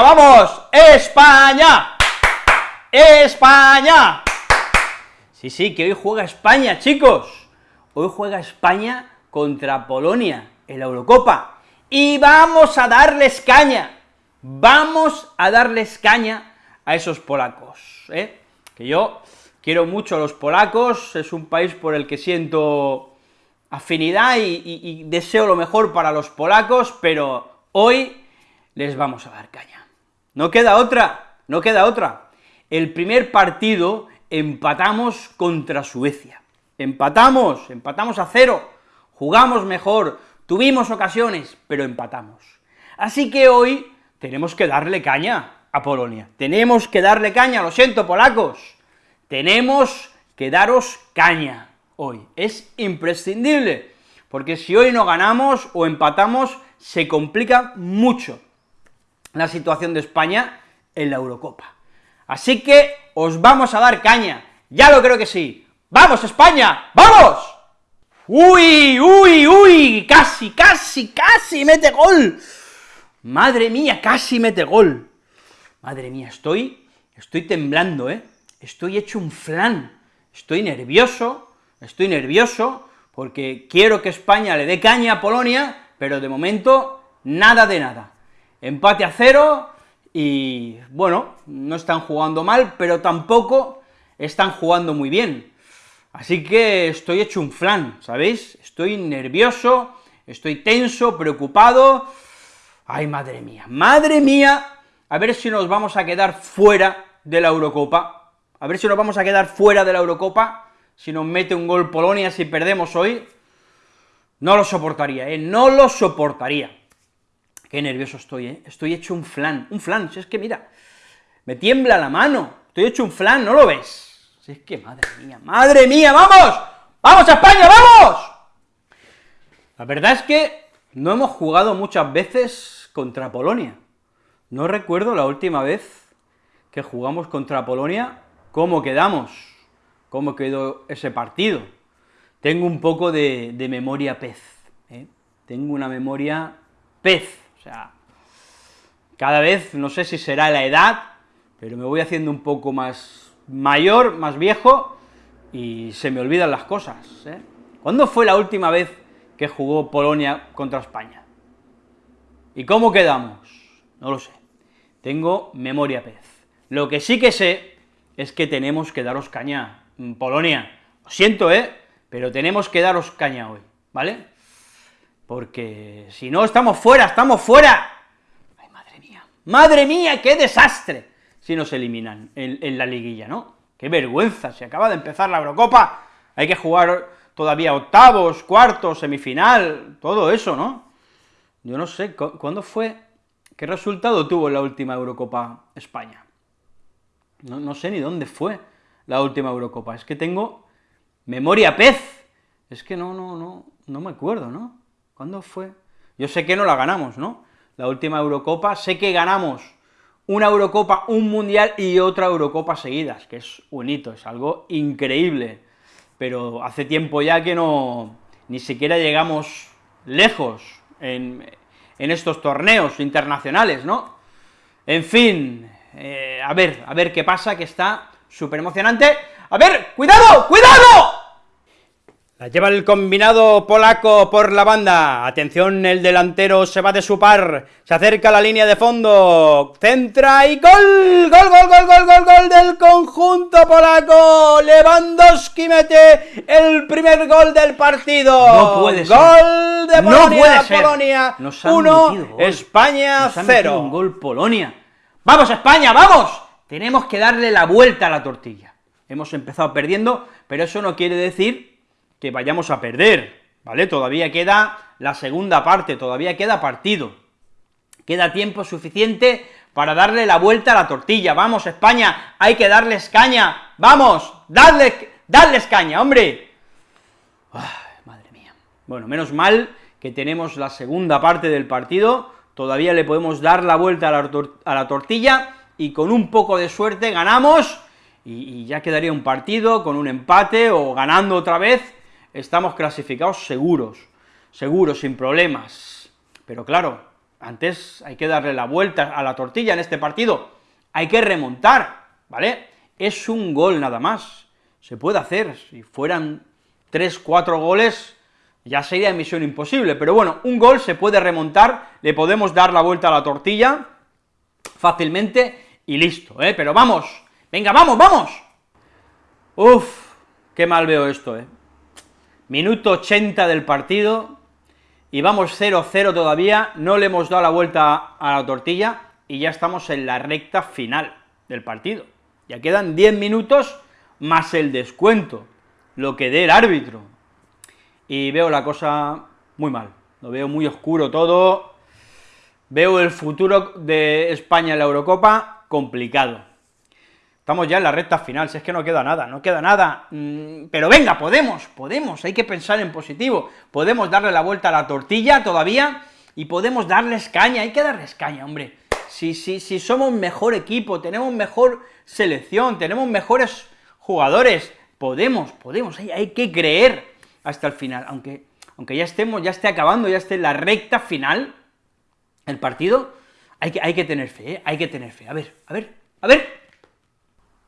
Vamos, España, España. Sí, sí, que hoy juega España, chicos. Hoy juega España contra Polonia en la Eurocopa. Y vamos a darles caña, vamos a darles caña a esos polacos, ¿eh? Que yo quiero mucho a los polacos, es un país por el que siento afinidad y deseo lo mejor para los polacos, pero hoy les vamos a dar caña. No queda otra, no queda otra. El primer partido empatamos contra Suecia. Empatamos, empatamos a cero, jugamos mejor, tuvimos ocasiones, pero empatamos. Así que hoy tenemos que darle caña a Polonia, tenemos que darle caña, lo siento, polacos, tenemos que daros caña hoy, es imprescindible, porque si hoy no ganamos o empatamos, se complica mucho la situación de España en la Eurocopa. Así que os vamos a dar caña, ya lo creo que sí. ¡Vamos, España! ¡Vamos! ¡Uy, uy, uy! ¡Casi, casi, casi mete gol! Madre mía, casi mete gol. Madre mía, estoy, estoy temblando, ¿eh? Estoy hecho un flan, estoy nervioso, estoy nervioso, porque quiero que España le dé caña a Polonia, pero de momento, nada de nada. Empate a cero, y bueno, no están jugando mal, pero tampoco están jugando muy bien. Así que estoy hecho un flan, ¿sabéis? Estoy nervioso, estoy tenso, preocupado. ¡Ay, madre mía! ¡Madre mía! A ver si nos vamos a quedar fuera de la Eurocopa. A ver si nos vamos a quedar fuera de la Eurocopa, si nos mete un gol Polonia si perdemos hoy. No lo soportaría, ¿eh? No lo soportaría. Qué nervioso estoy, ¿eh? Estoy hecho un flan, un flan, si es que mira, me tiembla la mano, estoy hecho un flan, ¿no lo ves? Si es que, madre mía, madre mía, ¡vamos! ¡Vamos a España, vamos! La verdad es que no hemos jugado muchas veces contra Polonia. No recuerdo la última vez que jugamos contra Polonia, cómo quedamos, cómo quedó ese partido. Tengo un poco de, memoria pez, ¿eh? tengo una memoria pez, o sea, cada vez, no sé si será la edad, pero me voy haciendo un poco más mayor, más viejo, y se me olvidan las cosas, ¿eh? ¿Cuándo fue la última vez que jugó Polonia contra España? ¿Y cómo quedamos? No lo sé. Tengo memoria pez. Lo que sí que sé es que tenemos que daros caña, Polonia. Lo siento, ¿eh? Pero tenemos que daros caña hoy, ¿vale? Porque si no estamos fuera, estamos fuera. ¡Ay, madre mía! ¡Madre mía, qué desastre! Si nos eliminan en, la liguilla, ¿no? ¡Qué vergüenza! Se acaba de empezar la Eurocopa, hay que jugar todavía octavos, cuartos, semifinal, todo eso, ¿no? Yo no sé, ¿cuándo fue? ¿Qué resultado tuvo la última Eurocopa España? No, no sé ni dónde fue la última Eurocopa, es que tengo memoria pez, es que no, no, no, no me acuerdo, ¿no? ¿Cuándo fue? Yo sé que no la ganamos, ¿no? La última Eurocopa, sé que ganamos una Eurocopa, un Mundial y otra Eurocopa seguidas, que es un hito, es algo increíble, pero hace tiempo ya que no, ni siquiera llegamos lejos en, estos torneos internacionales, ¿no? En fin, eh, a ver, a ver qué pasa, que está súper emocionante. ¡A ver, cuidado, cuidado! La lleva el combinado polaco por la banda. Atención, el delantero se va de su par. Se acerca a la línea de fondo. Centra y gol. Gol, gol, gol, gol, gol, gol del conjunto polaco. Lewandowski mete el primer gol del partido. No puede ser. Gol de Polonia. No puede ser. Polonia Nos han 1, metido gol. España Nos ha metido 0. un gol Polonia. ¡Vamos, España, vamos! Tenemos que darle la vuelta a la tortilla. Hemos empezado perdiendo, pero eso no quiere decir que vayamos a perder, ¿vale? Todavía queda la segunda parte, todavía queda partido. Queda tiempo suficiente para darle la vuelta a la tortilla. ¡Vamos, España! ¡Hay que darles caña! ¡Vamos! ¡Dadle, dadles caña, hombre! Ay, madre mía. Bueno, menos mal que tenemos la segunda parte del partido, todavía le podemos dar la vuelta a la, tortilla, y con un poco de suerte ganamos, y ya quedaría un partido con un empate, o ganando otra vez, estamos clasificados seguros, seguros, sin problemas. Pero claro, antes hay que darle la vuelta a la tortilla en este partido, hay que remontar, ¿vale? Es un gol nada más, se puede hacer, si fueran tres, cuatro goles, ya sería misión imposible, pero bueno, un gol se puede remontar, le podemos dar la vuelta a la tortilla fácilmente y listo, ¿eh? Pero vamos, venga, vamos, vamos. Uf, qué mal veo esto, ¿eh? Minuto 80 del partido, y vamos 0-0 todavía, no le hemos dado la vuelta a la tortilla, y ya estamos en la recta final del partido. Ya quedan 10 minutos más el descuento, lo que dé el árbitro, y veo la cosa muy mal, lo veo muy oscuro todo, veo el futuro de España en la Eurocopa complicado. Estamos ya en la recta final, si es que no queda nada, no queda nada, mm, pero venga, podemos, podemos, hay que pensar en positivo, podemos darle la vuelta a la tortilla todavía, y podemos darles caña, hay que darles caña, hombre, si, si, si somos mejor equipo, tenemos mejor selección, tenemos mejores jugadores, podemos, podemos, hay, hay que creer hasta el final, aunque, aunque ya estemos, ya esté acabando, ya esté en la recta final el partido, hay que, hay que tener fe, ¿eh? hay que tener fe, a ver, a ver, a ver,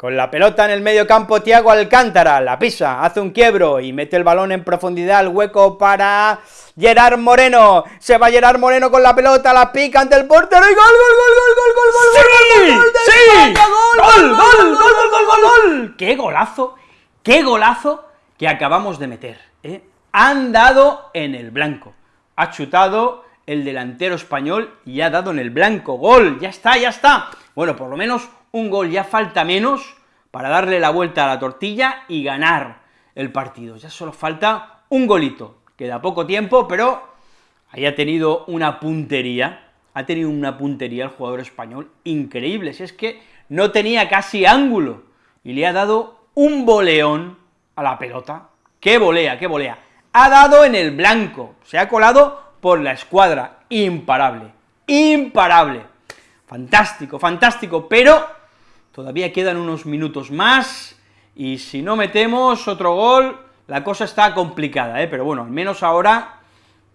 con la pelota en el medio campo, Tiago Alcántara, la pisa, hace un quiebro y mete el balón en profundidad al hueco para Gerard Moreno. Se va Gerard Moreno con la pelota, la pica ante el portero y gol, gol, gol, gol, gol, gol, gol, ¡Sí! gol, ¡Sí! gol, gol, gol, gol, gol, gol, gol, gol. ¡Qué golazo! ¡Qué golazo que acabamos de meter! ¿eh? Han dado en el blanco. Ha chutado el delantero español y ha dado en el blanco. ¡Gol! ¡Ya está, ya está! Bueno, por lo menos un gol, ya falta menos para darle la vuelta a la tortilla y ganar el partido. Ya solo falta un golito, queda poco tiempo, pero ahí ha tenido una puntería, ha tenido una puntería el jugador español increíble, si es que no tenía casi ángulo, y le ha dado un boleón a la pelota, qué volea, qué volea, ha dado en el blanco, se ha colado por la escuadra, imparable, imparable, fantástico, fantástico, pero todavía quedan unos minutos más, y si no metemos otro gol, la cosa está complicada, ¿eh? pero bueno, al menos ahora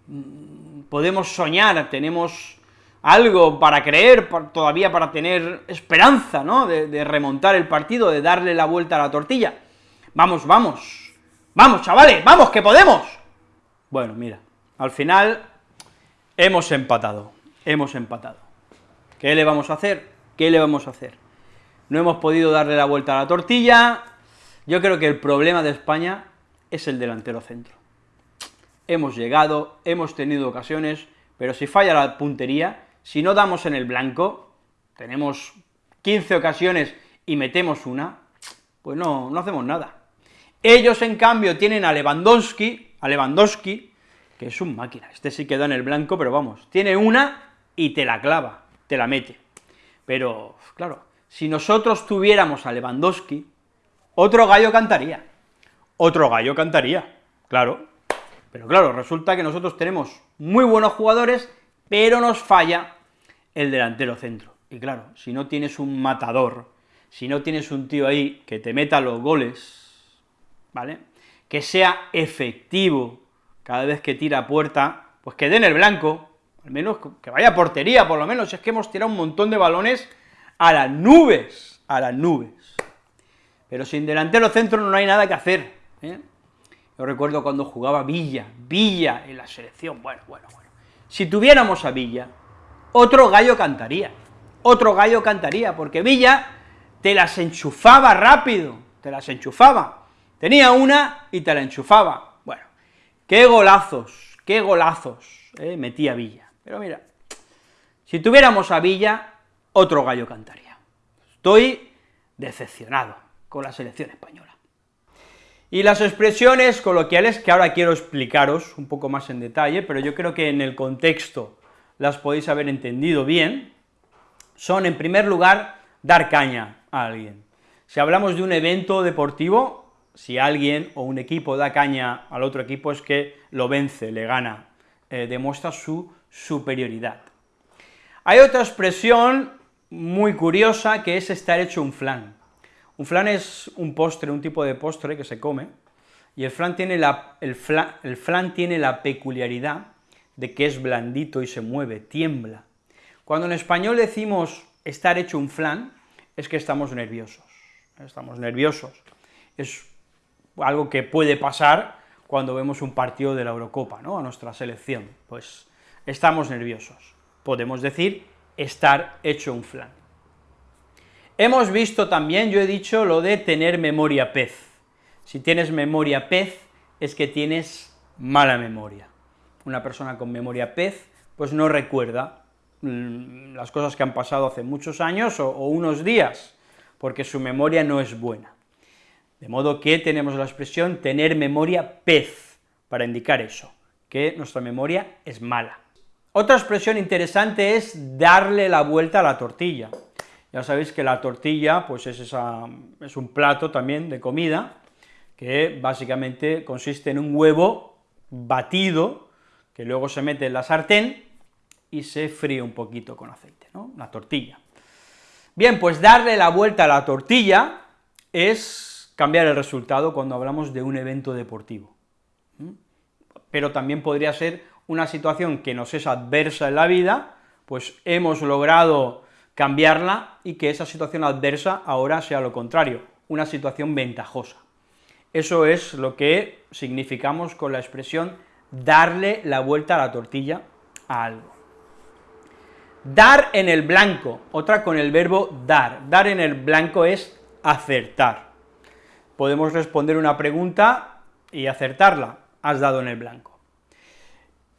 mm, podemos soñar, tenemos algo para creer, todavía para tener esperanza, ¿no?, de, de remontar el partido, de darle la vuelta a la tortilla. Vamos, vamos, vamos, chavales, vamos, que podemos. Bueno, mira, al final hemos empatado, hemos empatado. ¿Qué le vamos a hacer? ¿Qué le vamos a hacer? No hemos podido darle la vuelta a la tortilla, yo creo que el problema de España es el delantero centro. Hemos llegado, hemos tenido ocasiones, pero si falla la puntería, si no damos en el blanco, tenemos 15 ocasiones y metemos una, pues no, no hacemos nada. Ellos, en cambio, tienen a Lewandowski, a Lewandowski, que es un máquina, este sí queda en el blanco, pero vamos, tiene una y te la clava, te la mete. Pero, claro, si nosotros tuviéramos a Lewandowski, otro gallo cantaría, otro gallo cantaría, claro, pero claro, resulta que nosotros tenemos muy buenos jugadores, pero nos falla el delantero centro, y claro, si no tienes un matador, si no tienes un tío ahí que te meta los goles, ¿vale?, que sea efectivo cada vez que tira a puerta, pues que den el blanco, al menos que vaya a portería, por lo menos, es que hemos tirado un montón de balones a las nubes, a las nubes. Pero sin delantero centro no hay nada que hacer. ¿eh? Yo recuerdo cuando jugaba Villa, Villa en la selección, bueno, bueno, bueno. Si tuviéramos a Villa, otro gallo cantaría, otro gallo cantaría, porque Villa te las enchufaba rápido, te las enchufaba. Tenía una y te la enchufaba. Bueno, qué golazos, qué golazos ¿eh? metía Villa. Pero mira, si tuviéramos a Villa, otro gallo cantaría. Estoy decepcionado con la selección española. Y las expresiones coloquiales que ahora quiero explicaros un poco más en detalle, pero yo creo que en el contexto las podéis haber entendido bien, son, en primer lugar, dar caña a alguien. Si hablamos de un evento deportivo, si alguien o un equipo da caña al otro equipo es que lo vence, le gana, eh, demuestra su superioridad. Hay otra expresión muy curiosa, que es estar hecho un flan. Un flan es un postre, un tipo de postre que se come, y el flan tiene la, el tiene la peculiaridad de que es blandito y se mueve, tiembla, Cuando en español decimos estar hecho un flan, es que estamos nerviosos, estamos nerviosos. Es algo que puede pasar cuando vemos un partido de la Eurocopa, ¿no?, a nuestra selección, pues estamos nerviosos. Podemos decir estar hecho un flan. Hemos visto también, yo he dicho, lo de tener memoria pez. Si tienes memoria pez, es que tienes mala memoria. Una persona con memoria pez, pues no recuerda mm, las cosas que han pasado hace muchos años o, o unos días, porque su memoria no es buena. De modo que tenemos la expresión tener memoria pez, para indicar eso, que nuestra memoria es mala. Otra expresión interesante es darle la vuelta a la tortilla. Ya sabéis que la tortilla, pues es, esa, es un plato también de comida, que básicamente consiste en un huevo batido, que luego se mete en la sartén y se fríe un poquito con aceite, ¿no?, la tortilla. Bien, pues darle la vuelta a la tortilla es cambiar el resultado cuando hablamos de un evento deportivo. Pero también podría ser una situación que nos es adversa en la vida, pues hemos logrado cambiarla y que esa situación adversa ahora sea lo contrario, una situación ventajosa. Eso es lo que significamos con la expresión darle la vuelta a la tortilla a algo. Dar en el blanco, otra con el verbo dar. Dar en el blanco es acertar. Podemos responder una pregunta y acertarla, has dado en el blanco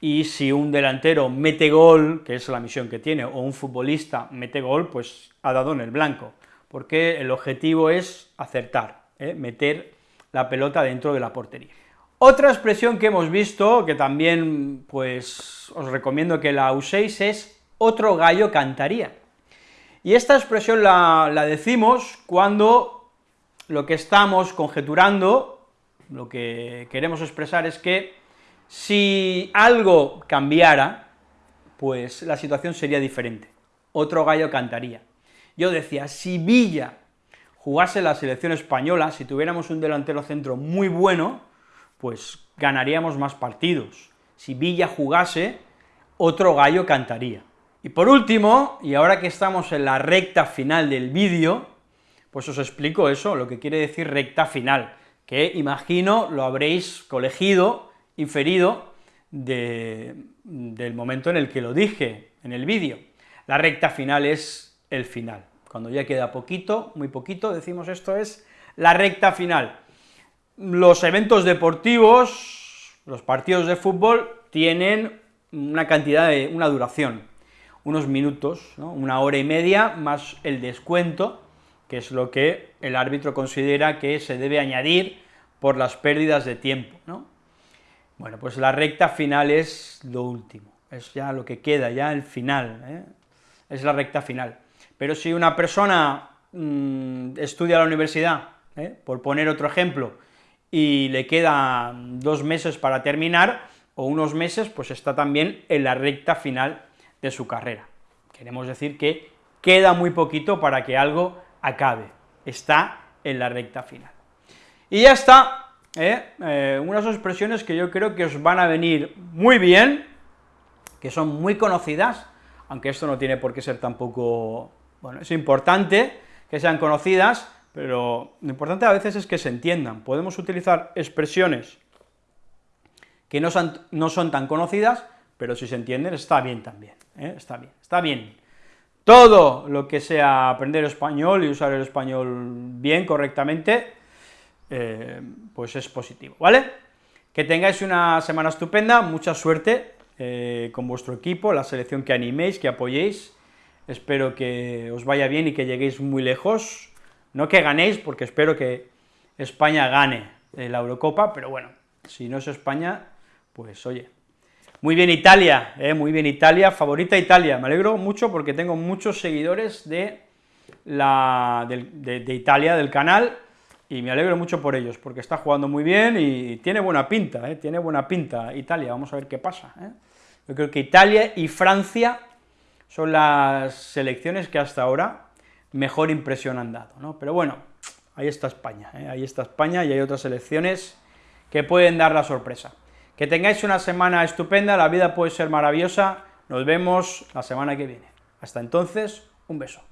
y si un delantero mete gol, que es la misión que tiene, o un futbolista mete gol, pues ha dado en el blanco, porque el objetivo es acertar, ¿eh? meter la pelota dentro de la portería. Otra expresión que hemos visto, que también pues os recomiendo que la uséis, es otro gallo cantaría. Y esta expresión la, la decimos cuando lo que estamos conjeturando, lo que queremos expresar es que si algo cambiara, pues la situación sería diferente, otro gallo cantaría. Yo decía, si Villa jugase la selección española, si tuviéramos un delantero centro muy bueno, pues ganaríamos más partidos. Si Villa jugase, otro gallo cantaría. Y por último, y ahora que estamos en la recta final del vídeo, pues os explico eso, lo que quiere decir recta final, que imagino lo habréis colegido inferido del momento en el que lo dije en el vídeo. La recta final es el final. Cuando ya queda poquito, muy poquito, decimos esto es la recta final. Los eventos deportivos, los partidos de fútbol, tienen una cantidad de, una duración, unos minutos, una hora y media, más el descuento, que es lo que el árbitro considera que se debe añadir por las pérdidas de tiempo, ¿no? Bueno, pues la recta final es lo último, es ya lo que queda, ya el final, ¿eh? es la recta final. Pero si una persona mm, estudia a la universidad, ¿eh? por poner otro ejemplo, y le quedan dos meses para terminar, o unos meses, pues está también en la recta final de su carrera. Queremos decir que queda muy poquito para que algo acabe, está en la recta final. Y ya está, ¿eh? ¿eh? unas expresiones que yo creo que os van a venir muy bien, que son muy conocidas, aunque esto no tiene por qué ser tampoco, bueno, es importante que sean conocidas, pero lo importante a veces es que se entiendan. Podemos utilizar expresiones que no son, no son tan conocidas, pero si se entienden está bien también, ¿eh? está bien, está bien. Todo lo que sea aprender español y usar el español bien, correctamente, eh, pues es positivo, ¿vale? Que tengáis una semana estupenda, mucha suerte eh, con vuestro equipo, la selección que animéis, que apoyéis, espero que os vaya bien y que lleguéis muy lejos, no que ganéis, porque espero que España gane la Eurocopa, pero bueno, si no es España, pues oye, muy bien Italia, eh, muy bien Italia, favorita Italia, me alegro mucho porque tengo muchos seguidores de, la, de Italia, del canal, y me alegro mucho por ellos, porque está jugando muy bien y tiene buena pinta, ¿eh? tiene buena pinta Italia, vamos a ver qué pasa. ¿eh? Yo creo que Italia y Francia son las selecciones que hasta ahora mejor impresión han dado. Pero bueno, ahí está España, ¿eh? ahí está España y hay otras selecciones que pueden dar la sorpresa. Que tengáis una semana estupenda, la vida puede ser maravillosa, nos vemos la semana que viene. Hasta entonces, un beso.